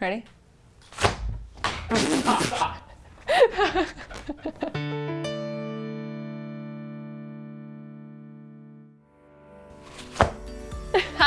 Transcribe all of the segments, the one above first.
Ready? Oh,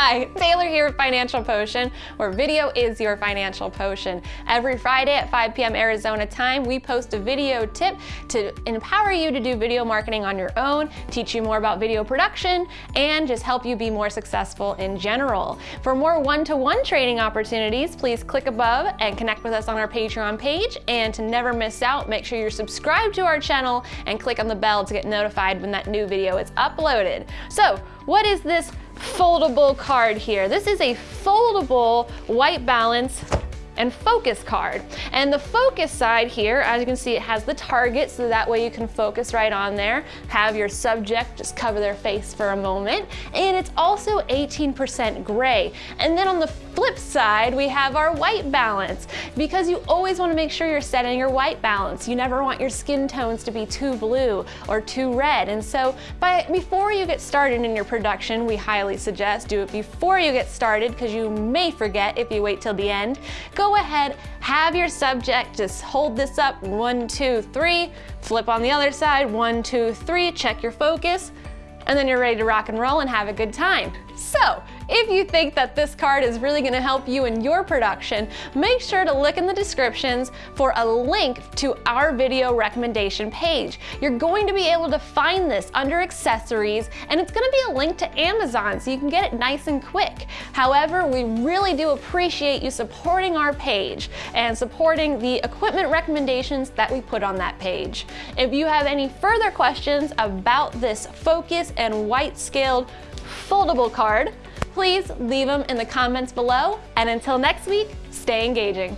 Hi, Taylor here with Financial Potion, where video is your financial potion. Every Friday at 5 p.m. Arizona time, we post a video tip to empower you to do video marketing on your own, teach you more about video production, and just help you be more successful in general. For more one-to-one -one training opportunities, please click above and connect with us on our Patreon page. And to never miss out, make sure you're subscribed to our channel and click on the bell to get notified when that new video is uploaded. So, what is this foldable card here. This is a foldable white balance and focus card. And the focus side here, as you can see, it has the target, so that way you can focus right on there. Have your subject just cover their face for a moment. And it's also 18% gray. And then on the flip side, we have our white balance because you always want to make sure you're setting your white balance. You never want your skin tones to be too blue or too red. And so by, before you get started in your production, we highly suggest do it before you get started because you may forget if you wait till the end. Go ahead, have your subject just hold this up, one, two, three, flip on the other side, one, two, three, check your focus, and then you're ready to rock and roll and have a good time. So, if you think that this card is really gonna help you in your production, make sure to look in the descriptions for a link to our video recommendation page. You're going to be able to find this under accessories and it's gonna be a link to Amazon so you can get it nice and quick. However, we really do appreciate you supporting our page and supporting the equipment recommendations that we put on that page. If you have any further questions about this focus and white scaled foldable card, please leave them in the comments below. And until next week, stay engaging.